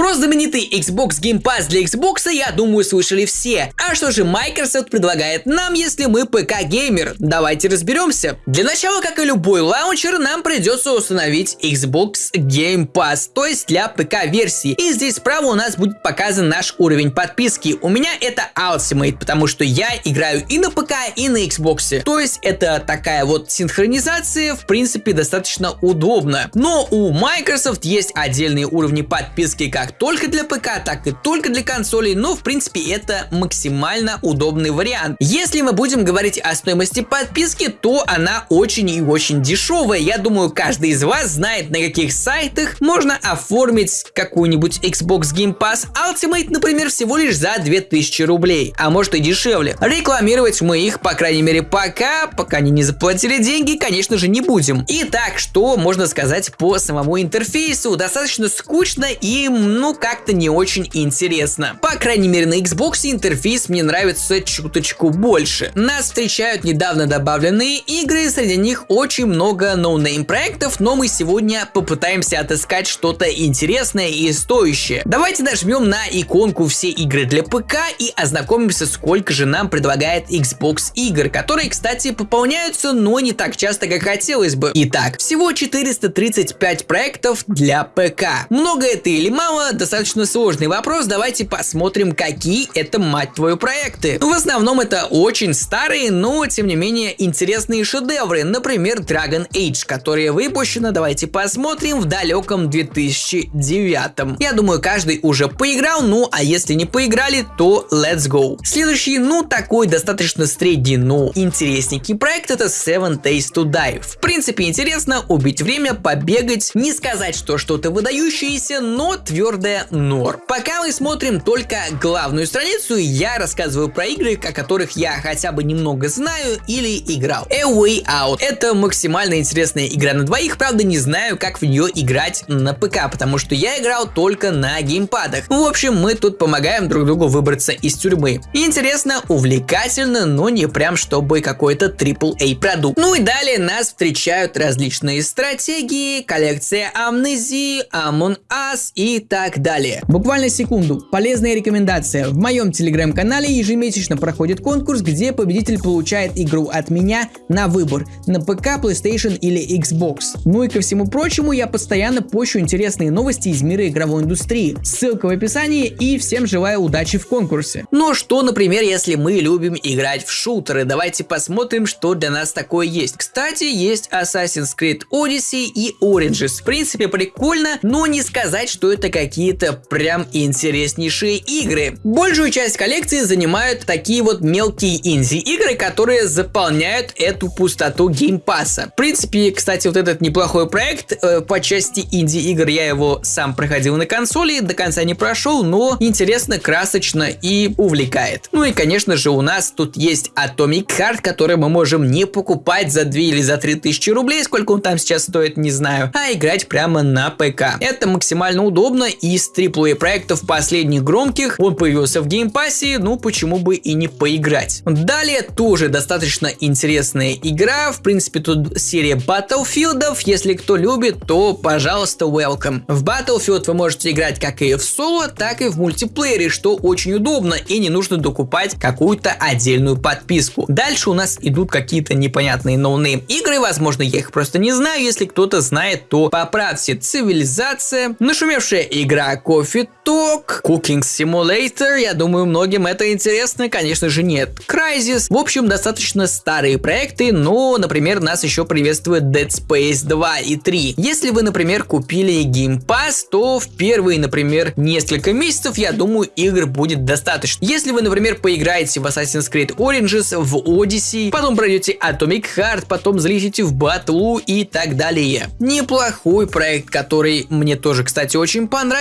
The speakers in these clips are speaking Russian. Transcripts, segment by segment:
Про знаменитый Xbox Game Pass для Xbox, я думаю, слышали все. А что же Microsoft предлагает нам, если мы ПК-геймер? Давайте разберемся. Для начала, как и любой лаунчер, нам придется установить Xbox Game Pass, то есть для ПК-версии. И здесь справа у нас будет показан наш уровень подписки. У меня это Ultimate, потому что я играю и на ПК, и на Xbox. То есть это такая вот синхронизация, в принципе, достаточно удобно. Но у Microsoft есть отдельные уровни подписки как только для ПК, так и только для консолей, но в принципе это максимально удобный вариант. Если мы будем говорить о стоимости подписки, то она очень и очень дешевая. Я думаю, каждый из вас знает, на каких сайтах можно оформить какую-нибудь Xbox Game Pass Ultimate, например, всего лишь за 2000 рублей, а может и дешевле. Рекламировать мы их, по крайней мере, пока, пока они не заплатили деньги, конечно же, не будем. Итак, что можно сказать по самому интерфейсу? Достаточно скучно и, ну, как-то не очень интересно. По крайней мере, на Xbox интерфейс мне нравится чуточку больше. Нас встречают недавно добавленные игры, среди них очень много no-name проектов, но мы сегодня попытаемся отыскать что-то интересное и стоящее. Давайте нажмем на иконку все игры для ПК и ознакомимся, сколько же нам предлагает Xbox игр, которые, кстати, пополняются, но не так часто, как хотелось бы. Итак, всего 435 проектов для ПК. Много это или мало? Достаточно сложный вопрос, давайте посмотрим, какие это, мать твою, проекты. В основном это очень старые, но тем не менее интересные шедевры, например, Dragon Age, которая выпущена, давайте посмотрим, в далеком 2009. Я думаю, каждый уже поиграл, ну а если не поиграли, то let's go. Следующий, ну такой достаточно средний, но интересненький проект это Seven Days to Die. В принципе интересно убить время, побегать, не сказать, что что-то выдающееся, но твердое нор. Пока мы смотрим только главную страницу, я рассказываю про игры, о которых я хотя бы немного знаю или играл. A Way Out. Это максимально интересная игра на двоих, правда не знаю, как в нее играть на ПК, потому что я играл только на геймпадах. В общем, мы тут помогаем друг другу выбраться из тюрьмы. Интересно, увлекательно, но не прям чтобы какой-то AAA продукт. Ну и далее нас встречают различные стратегии, коллекция амнезии, Among Us и так далее. Буквально секунду. Полезная рекомендация. В моем телеграм-канале ежемесячно проходит конкурс, где победитель получает игру от меня на выбор на ПК, PlayStation или Xbox. Ну и ко всему прочему, я постоянно пощу интересные новости из мира игровой индустрии. Ссылка в описании и всем желаю удачи в конкурсе. Ну что, например, если мы любим играть в шутеры, давайте посмотрим, что для нас такое есть. Кстати, есть Assassin's Creed Odyssey и Origins. В принципе, прикольно, но не сказать, что это какие-то прям интереснейшие игры. Большую часть коллекции занимают такие вот мелкие инди-игры, которые заполняют эту пустоту Game Pass а. В принципе, кстати, вот этот неплохой проект э, по части инди-игр, я его сам проходил на консоли, до конца не прошел, но интересно, красочно и увлекает. Ну и, конечно же, у нас тут есть Atomic Heart, который мы можем не покупать за 2 или за 3 тысячи рублей, сколько он там сейчас стоит, не знаю, а играть прямо на ПК. Это максимально удобно, из AAA проектов последних громких он появился в Game Pass е, ну почему бы и не поиграть. Далее тоже достаточно интересная игра, в принципе тут серия Battlefield, если кто любит, то пожалуйста welcome. В Battlefield вы можете играть как и в соло, так и в мультиплеере, что очень удобно и не нужно докупать какую-то отдельную подписку. Дальше у нас идут какие-то непонятные no-name игры, возможно я их просто не знаю, если кто-то знает, то поправьте. Цивилизация, нашумевшая игра Coffee Talk, Cooking Simulator, я думаю многим это интересно, конечно же нет. Crysis, в общем достаточно старые проекты, но, например, нас еще приветствует Dead Space 2 и 3. Если вы, например, купили Game Pass, то в первые, например, несколько месяцев, я думаю, игр будет достаточно. Если вы, например, поиграете в Assassin's Creed Origins, в Odyssey, потом пройдете Atomic Heart, потом залетите в Battle и так далее. Неплохой проект, который мне тоже, кстати, очень понравился.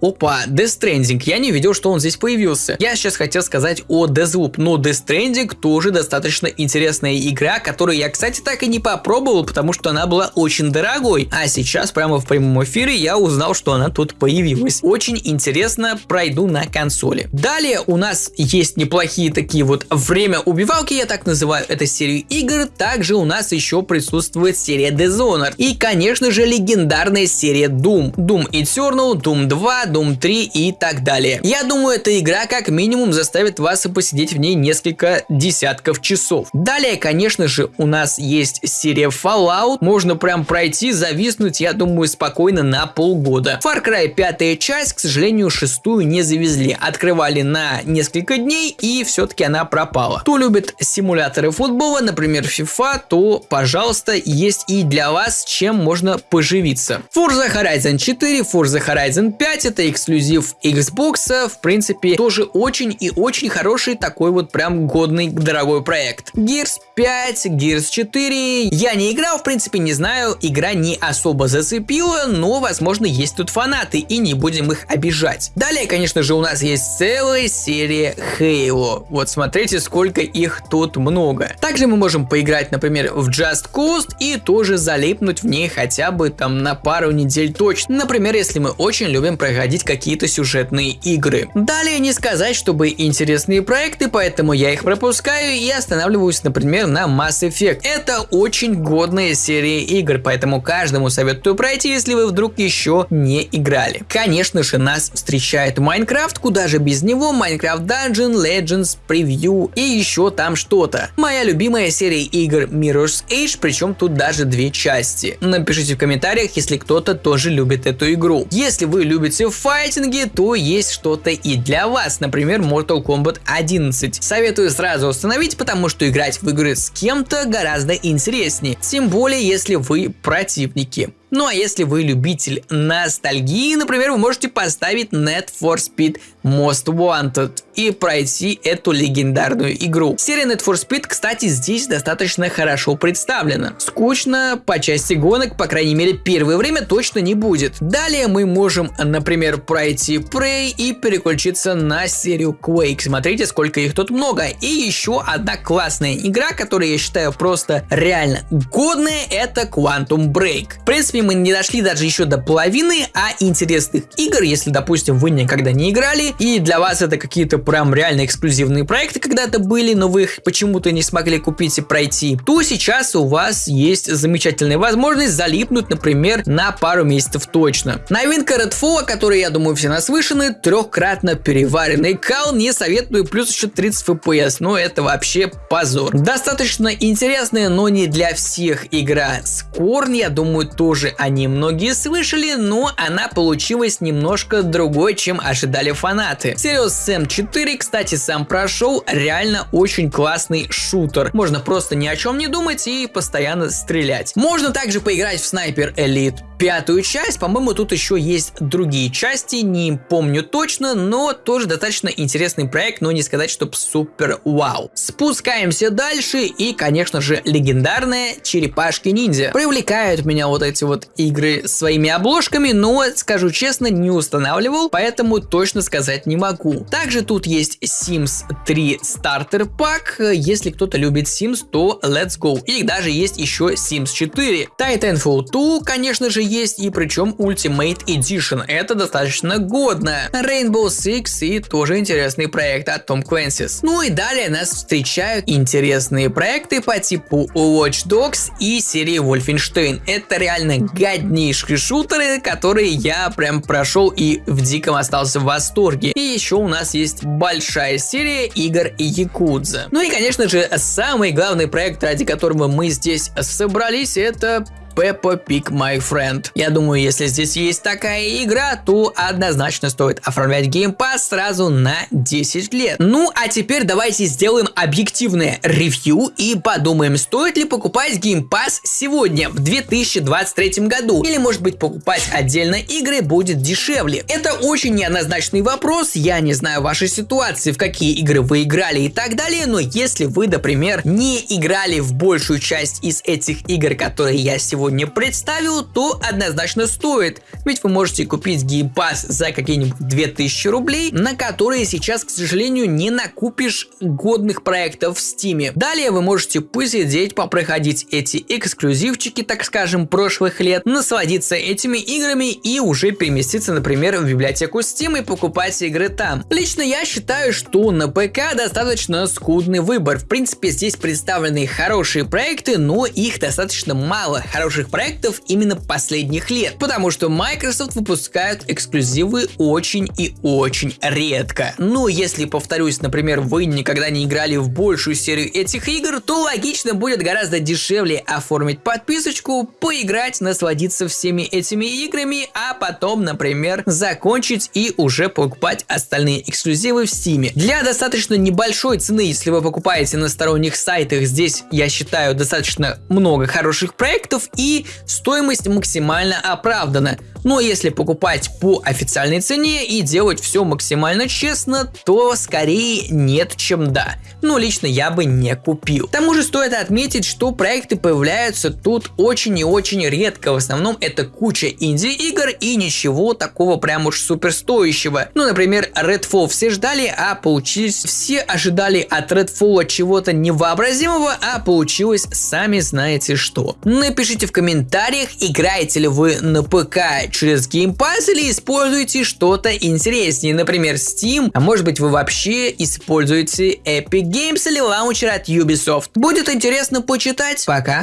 Опа, Death Stranding. Я не видел, что он здесь появился. Я сейчас хотел сказать о Deathloop, но Death Stranding тоже достаточно интересная игра, которую я, кстати, так и не попробовал, потому что она была очень дорогой. А сейчас прямо в прямом эфире я узнал, что она тут появилась. Очень интересно, пройду на консоли. Далее у нас есть неплохие такие вот время убивалки, я так называю эту серию игр. Также у нас еще присутствует серия Dishonored. И, конечно же, легендарная серия Doom. Doom Eternal, Doom 2, Doom 3 и так далее. Я думаю, эта игра как минимум заставит вас посидеть в ней несколько десятков часов. Далее, конечно же, у нас есть серия Fallout. Можно прям пройти, зависнуть, я думаю, спокойно на полгода. Far Cry 5 часть, к сожалению, шестую не завезли. Открывали на несколько дней и все-таки она пропала. Кто любит симуляторы футбола, например, FIFA, то, пожалуйста, есть и для вас, чем можно поживиться. Forza Horizon 4, Forza Horizon 5 это эксклюзив Xbox, в принципе, тоже очень и очень хороший такой вот прям годный дорогой проект. Gears 5, Gears 4, я не играл, в принципе, не знаю, игра не особо зацепила, но, возможно, есть тут фанаты, и не будем их обижать. Далее, конечно же, у нас есть целая серия Halo. Вот смотрите, сколько их тут много. Также мы можем поиграть, например, в Just Cause и тоже залипнуть в ней хотя бы там на пару недель точно. Например, если мы очень любим проходить какие-то сюжетные игры. Далее не сказать, чтобы интересные проекты, поэтому я их пропускаю и останавливаюсь, например, на Mass Effect. Это очень годная серия игр, поэтому каждому советую пройти, если вы вдруг еще не играли. Конечно же, нас встречает Майнкрафт, куда же без него, Minecraft Dungeon, Legends, Preview и еще там что-то. Моя любимая серия игр Mirror's Edge, причем тут даже две части. Напишите в комментариях, если кто-то тоже любит эту игру. Если вы любите файтинги, то есть что-то и для вас, например, Mortal Kombat 11. Советую сразу установить, потому что играть в игры с кем-то гораздо интереснее, тем более если вы противники. Ну а если вы любитель ностальгии, например, вы можете поставить Net for Speed Most Wanted и пройти эту легендарную игру. Серия Net for Speed, кстати, здесь достаточно хорошо представлена. Скучно по части гонок, по крайней мере, первое время точно не будет. Далее мы можем, например, пройти Prey и переключиться на серию Quake. Смотрите, сколько их тут много. И еще одна классная игра, которую я считаю просто реально годная, это Quantum Break. В принципе, мы не дошли даже еще до половины, а интересных игр, если, допустим, вы никогда не играли, и для вас это какие-то прям реально эксклюзивные проекты когда-то были, но вы их почему-то не смогли купить и пройти, то сейчас у вас есть замечательная возможность залипнуть, например, на пару месяцев точно. Новинка Redfall, о которой, я думаю, все наслышаны, трехкратно переваренный кал, не советую, плюс еще 30 FPS, но это вообще позор. Достаточно интересная, но не для всех игра. Скорн, я думаю, тоже они многие слышали, но она получилась немножко другой, чем ожидали фанаты. Serious Sam 4, кстати, сам прошел, реально очень классный шутер. Можно просто ни о чем не думать и постоянно стрелять. Можно также поиграть в Sniper Elite пятую часть. По-моему, тут еще есть другие части, не помню точно, но тоже достаточно интересный проект, но не сказать, чтобы супер вау. Спускаемся дальше и, конечно же, легендарная черепашки ниндзя. Привлекают меня вот эти вот игры своими обложками, но, скажу честно, не устанавливал, поэтому точно сказать не могу. Также тут есть Sims 3 Starter Pack. Если кто-то любит Sims, то let's go. И даже есть еще Sims 4. Titanfall 2, конечно же, есть, и причем Ultimate Edition. Это достаточно годно. Rainbow Six и тоже интересный проект от Tom Clancy's. Ну и далее нас встречают интересные проекты по типу Watch Dogs и серии Wolfenstein. Это реально годнейшие шутеры, которые я прям прошел и в диком остался в восторге. И еще у нас есть большая серия игр Якудза. Ну и конечно же самый главный проект, ради которого мы здесь собрались, это Peppa Pig My Friend. Я думаю, если здесь есть такая игра, то однозначно стоит оформлять Pass сразу на 10 лет. Ну, а теперь давайте сделаем объективное ревью и подумаем, стоит ли покупать Pass сегодня, в 2023 году. Или, может быть, покупать отдельно игры будет дешевле. Это очень неоднозначный вопрос, я не знаю вашей ситуации, в какие игры вы играли и так далее, но если вы, например, не играли в большую часть из этих игр, которые я сегодня сегодня представил, то однозначно стоит. Ведь вы можете купить Pass за какие-нибудь 2000 рублей, на которые сейчас, к сожалению, не накупишь годных проектов в Steam. Далее вы можете посидеть, попроходить эти эксклюзивчики, так скажем, прошлых лет, насладиться этими играми и уже переместиться, например, в библиотеку Steam и покупать игры там. Лично я считаю, что на ПК достаточно скудный выбор. В принципе, здесь представлены хорошие проекты, но их достаточно мало. Хорошие хороших проектов именно последних лет, потому что Microsoft выпускают эксклюзивы очень и очень редко. Ну, если, повторюсь, например, вы никогда не играли в большую серию этих игр, то логично будет гораздо дешевле оформить подписочку, поиграть, насладиться всеми этими играми, а потом, например, закончить и уже покупать остальные эксклюзивы в Steam. Для достаточно небольшой цены, если вы покупаете на сторонних сайтах, здесь, я считаю, достаточно много хороших проектов и стоимость максимально оправдана. Но если покупать по официальной цене и делать все максимально честно, то скорее нет, чем да. Но лично я бы не купил. К тому же стоит отметить, что проекты появляются тут очень и очень редко. В основном это куча инди-игр и ничего такого прям уж супер стоящего. Ну, например, Redfall все ждали, а получились все ожидали от Redfall чего-то невообразимого, а получилось сами знаете что. Напишите в комментариях, играете ли вы на ПК через Game Pass или используете что-то интереснее, например Steam, а может быть вы вообще используете Epic Games или лаунчер от Ubisoft. Будет интересно почитать. Пока.